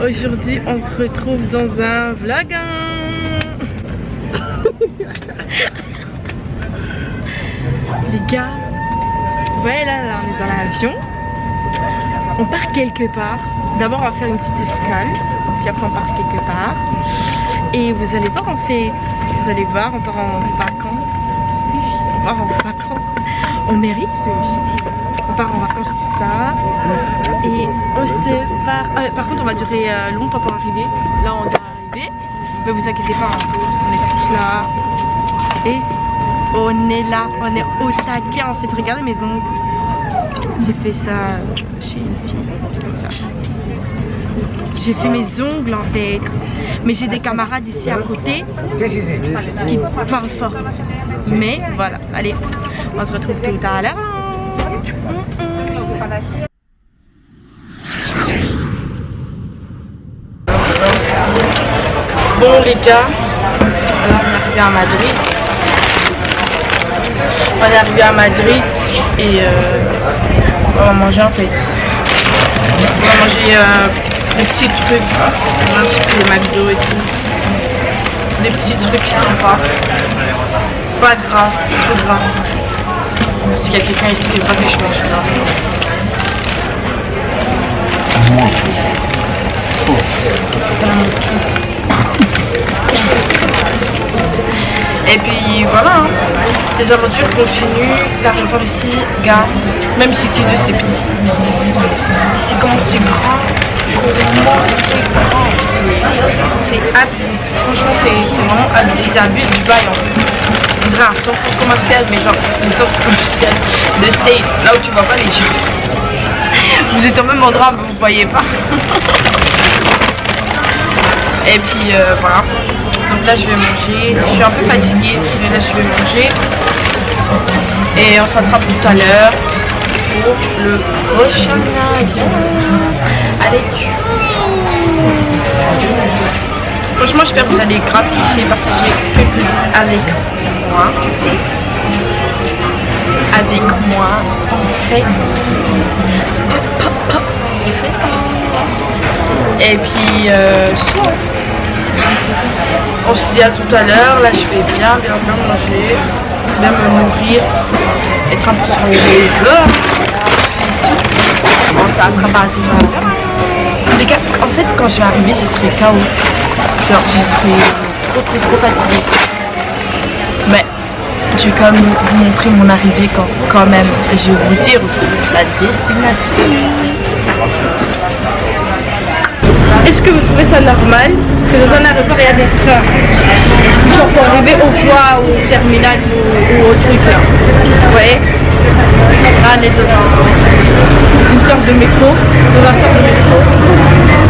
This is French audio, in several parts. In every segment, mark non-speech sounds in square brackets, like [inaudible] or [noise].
Aujourd'hui, on se retrouve dans un vlog. [laughs] Les gars, là, là, on est dans l'avion. On part quelque part. D'abord, on va faire une petite escale. Puis après, on part quelque part. Et vous allez voir, on fait. Vous allez voir, on part en vacances. On part en vacances. On mérite. On part en vacances, tout ça. Et on se part. ah, par contre, on va durer euh, longtemps pour arriver. Là, on doit arriver. Mais vous inquiétez pas, hein. on est tous là. Et on est là. On est au taquet. En fait, regardez mes ongles. J'ai fait ça chez J'ai fait mes ongles en fait. Mais j'ai des camarades ici à côté qui parlent fort. Mais voilà, allez, on se retrouve tout à l'heure. Bon les gars, on est arrivé à Madrid. On est arrivé à Madrid et euh, on va manger en fait. On va manger euh, des petits trucs, peu les McDo et tout. Des petits trucs sympas. Pas gras, trop gras. Qu'il y a quelqu'un ici qui veut pas que je mange gras. Et puis voilà, hein. les aventures continuent. L'aéroport ici, gars, même si T2 c'est petit. Ici, comment c'est grand, c'est abusé. Franchement, c'est vraiment abusé. Ils abusent du bail en fait. Un centre commercial, mais genre un centre commercial de States, là où tu vois pas les gens. Vous êtes au même endroit, mais vous voyez pas. Et puis euh, voilà. Donc là je vais manger. Je suis un peu fatiguée, mais là je vais manger. Et on s'attrape tout à l'heure pour le prochain avion. Tchou. Franchement j'espère que vous allez grave kiffer parce que j'ai fait avec moi. Avec moi en fait. Et puis, euh. On se dit à tout à l'heure. Là, je vais bien, bien, bien manger, bien me nourrir, être un peu sur les réseaux. On s'attrape à tout à l'heure. Fait, quand je vais arriver, je serai KO. Genre, je serai trop, trop, trop fatiguée. Mais, je vais quand même vous montrer mon arrivée quand, quand même. Et je vais vous dire aussi la destination. Est-ce que vous trouvez ça normal que dans un aéroport il y a des trains? Genre pour arriver au ou au terminal ou, au truc là Vous voyez? On est dans un- une sorte de métro, dans un sorte de métro.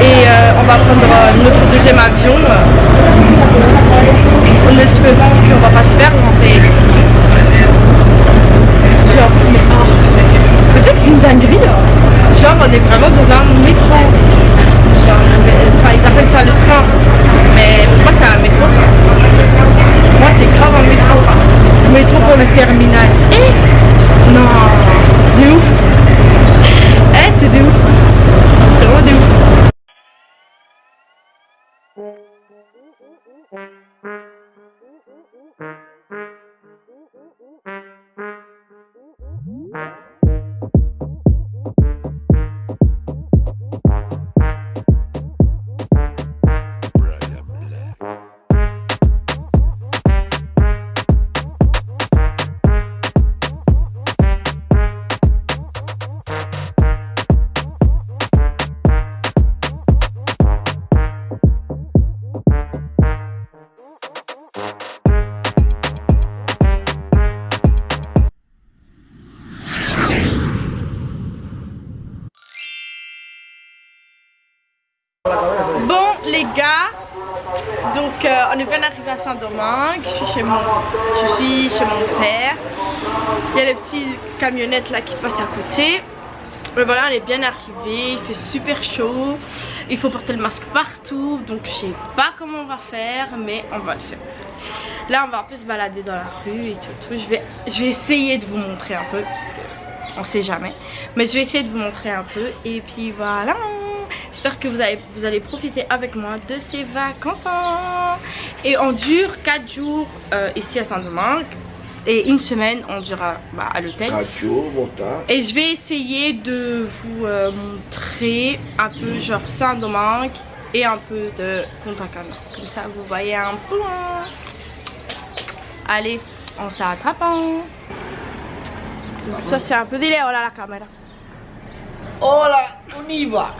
Et euh, on va prendre euh, notre deuxième avion. On espère qu'on va pas se faire. Genre, mais oh, c'est que c'est une dinguerie là. Genre on est vraiment dans un métro. Genre, enfin, ils appellent ça le train. Mais pour moi, c'est un métro, ça. Moi, c'est grave un métro. Métro pour le terminal. Les gars, donc euh, on est bien arrivé à Saint-Domingue, je suis chez mon, je suis chez mon père. Il y a les petites camionnettes là qui passent à côté. Mais voilà, elle est bien arrivée, il fait super chaud, il faut porter le masque partout, donc je sais pas comment on va faire, mais on va le faire. Là, on va un peu se balader dans la rue et tout, tout. Je, vais, je vais essayer de vous montrer un peu, parce que on sait jamais, mais je vais essayer de vous montrer un peu, et puis voilà J'espère que vous, avez, vous allez profiter avec moi de ces vacances. Et on dure 4 jours euh, ici à Saint-Domingue. Et une semaine, on durera bah, à l'hôtel. Et je vais essayer de vous euh, montrer un peu genre Saint-Domingue et un peu de Punta Cana. Comme ça, vous voyez un peu. Allez, on s'attrape. Donc ça, c'est un peu délai. Oh là, la caméra. Oh là, on y va.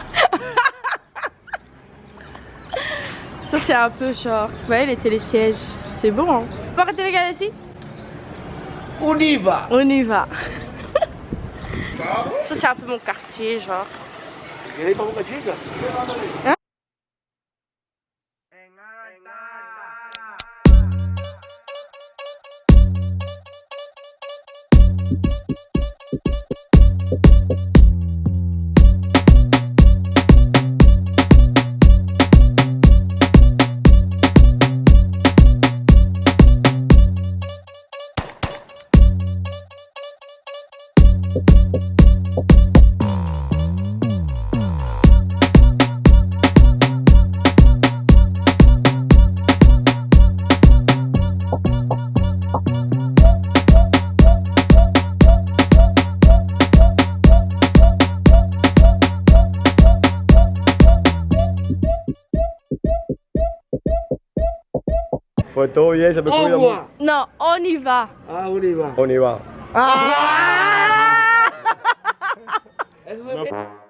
Ça c'est un peu genre, vous voyez les télésièges, c'est bon hein. On peut arrêter de regarder ici On y va. On y va. [laughs] Ça c'est un peu mon quartier genre. Hein? Revoir. Non, on y va. Ah, on y va. On y va. ah! Puppy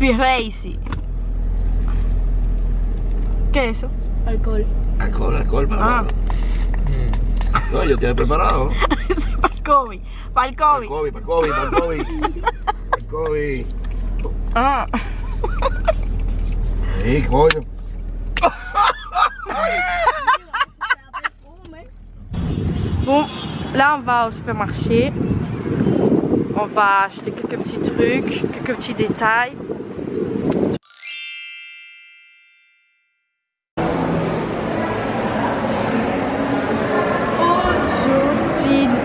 Racy. ¿Qué es eso? Alcohol. Alcohol, alcohol para Ah. No, yo te he preparado. [laughs] para el COVID. Para el Para el COVID. COVID, para el COVID, para el COVID. Para el COVID. Ah. Sí, coño. Bon, là on va au supermarché. On va acheter quelques petits trucs, quelques petits détails.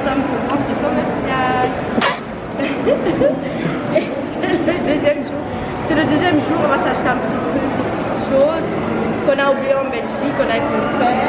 Sommes au centre commercial. [laughs] C'est le deuxième jour. C'est le deuxième jour, on va s'acheter un petit truc, des petites choses qu'on a oublié en Belgique, qu'on a avec mon père,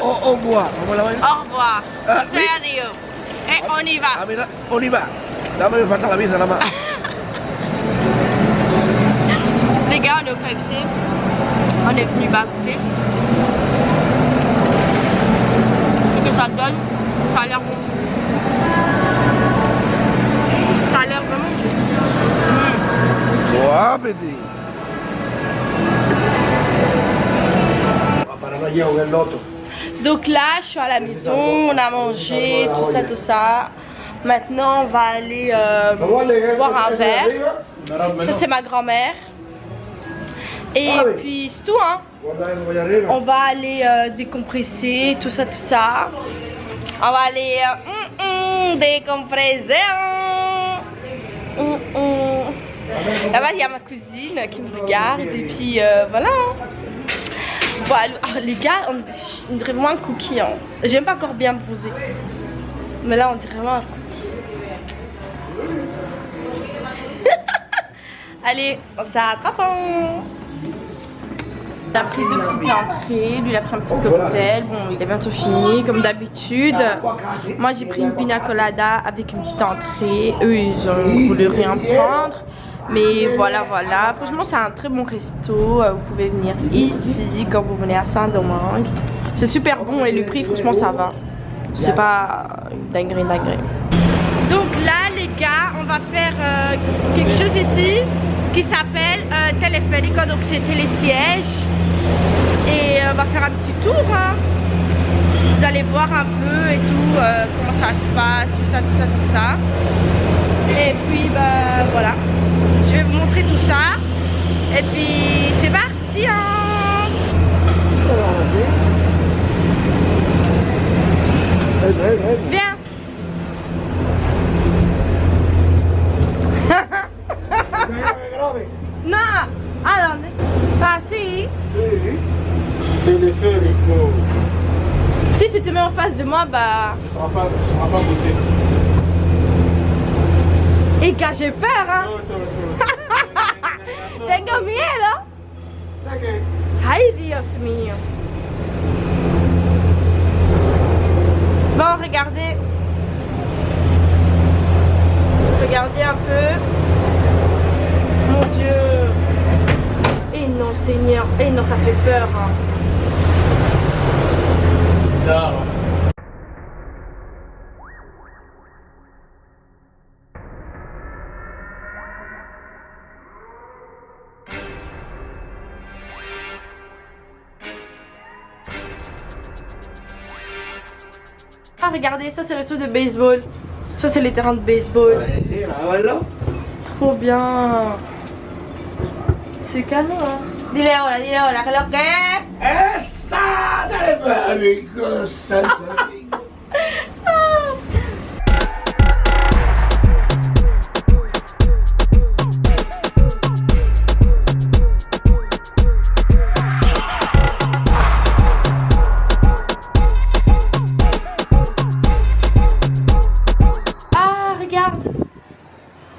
au revoir. Vamos a la vaina. Au revoir. Ah, C'est oui. adieu. Et on y va. Ah, mira, on y va. Dame, me falta la visa nada más. Les gars, on est au KFC. On est venu bas goûter. Qu'est-ce que ça donne Ça a l'air bon. Ça a l'air vraiment bon. Mm. Bon appétit. Para no llevar el loto. Donc là, je suis à la maison, on a mangé, tout ça, tout ça. Maintenant, on va aller euh, boire un verre. Ça, c'est ma grand-mère. Et puis, c'est tout, hein. On va aller euh, décompresser, tout ça, tout ça. On va aller euh, hum, hum, décompresser. hein. Hum. Là-bas, il y a ma cousine qui me regarde. Et puis, voilà. Hein. Voilà, ah, les gars, on, on dirait vraiment un cookie. Hein. J'aime pas encore bien bronzer. Mais là, on dirait vraiment un cookie. [laughs] Allez, on s'attrape. hein. Il a pris deux petites entrées, lui il a pris un petit cocktail, bon il est bientôt fini comme d'habitude. Moi j'ai pris une pina colada avec une petite entrée, eux ils ont voulu rien prendre. Mais voilà voilà, franchement c'est un très bon resto, Euh, vous pouvez venir ici quand vous venez à Saint-Domingue. C'est super bon et le prix franchement ça va. C'est pas dinguerie dinguerie. Donc là les gars, on va faire euh, quelque chose ici qui s'appelle euh, donc c'est télésiège. Et euh, on va faire un petit tour. hein. Vous allez voir un peu et tout, comment ça se passe, tout ça, tout ça, tout ça. Et puis bah voilà, vais vous montrer tout ça. Et puis c'est parti hein. Viens No, ¿a dónde? Ah, si. Téléphérico. Si tu te mets en face de moi, bah... Ça va pas, ça va pas bosser. Et que j'ai peur, hein. Sorry, sorry, sorry. Ay, Dios mío. Bon, regardez. Regardez un peu. Mon Dieu. Et non, Seigneur. Et non, ça fait peur. hein. Non. Ah, regardez, ça c'est le truc de baseball. Ça c'est les terrains de baseball. Trop bien. C'est canon, hein. Dile hola, dile hola, que lo que? ¡Esa! Teleférico,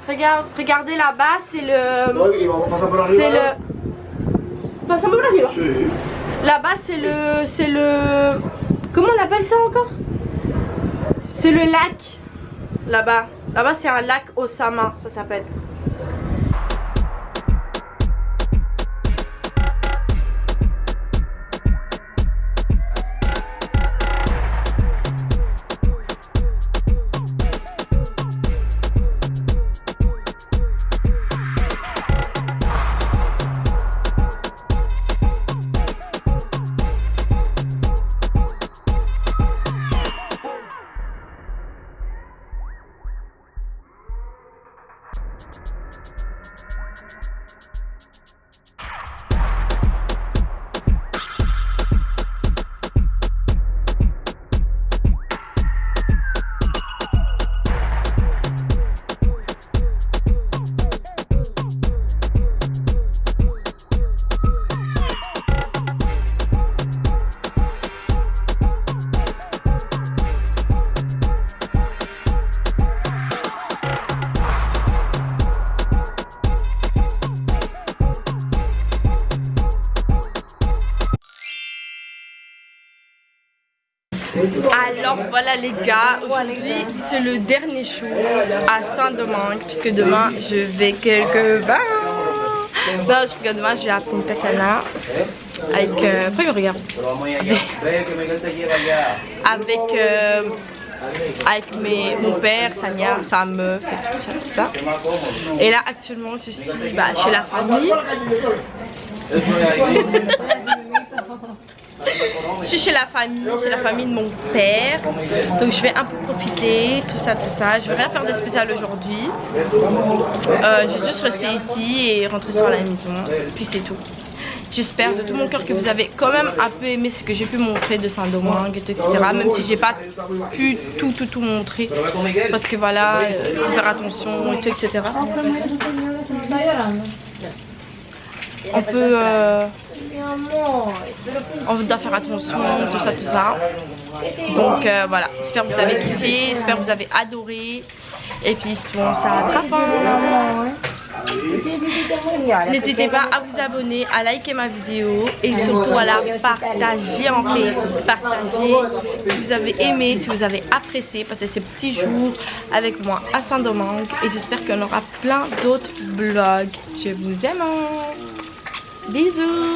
Regarde, regardez là-bas, c'est le. Por C'est le. Passons por arriba. Là-bas, c'est le. C'est le. Comment on appelle ça encore? C'est le lac. Là-bas. Là-bas, c'est un lac Osama, ça s'appelle. Alors voilà les gars, aujourd'hui c'est le dernier jour à Saint-Domingue puisque demain je vais quelque part. Non, je regarde demain je vais à Punta Cana avec... Euh, [laughs] Avec... euh, avec mes, mon père, sa mère, sa meuf et tout ça, tout ça. Et là actuellement je suis bah, chez la famille. [laughs] Je suis chez la famille, chez la famille de mon père. Donc je vais un peu profiter, tout ça, tout ça. Je vais rien faire de spécial aujourd'hui. Euh, je vais juste rester ici et rentrer sur la maison. Puis c'est tout. J'espère de tout mon cœur que vous avez quand même un peu aimé ce que j'ai pu montrer de Saint-Domingue, etc. Même si j'ai pas pu tout tout tout montrer. Parce que voilà, il faut faire attention et tout, etc. On peut... euh, on doit faire attention, tout ça, tout ça. Donc euh, voilà, j'espère que vous avez kiffé, j'espère que vous avez adoré. Et puis sinon, ça attrape. hein. N'hésitez pas à vous abonner, à liker ma vidéo et surtout à la partager en fait. Partager si vous avez aimé, si vous avez apprécié passer ces petits jours avec moi à Saint-Domingue. Et j'espère qu'on aura plein d'autres vlogs. Je vous aime. Bisous.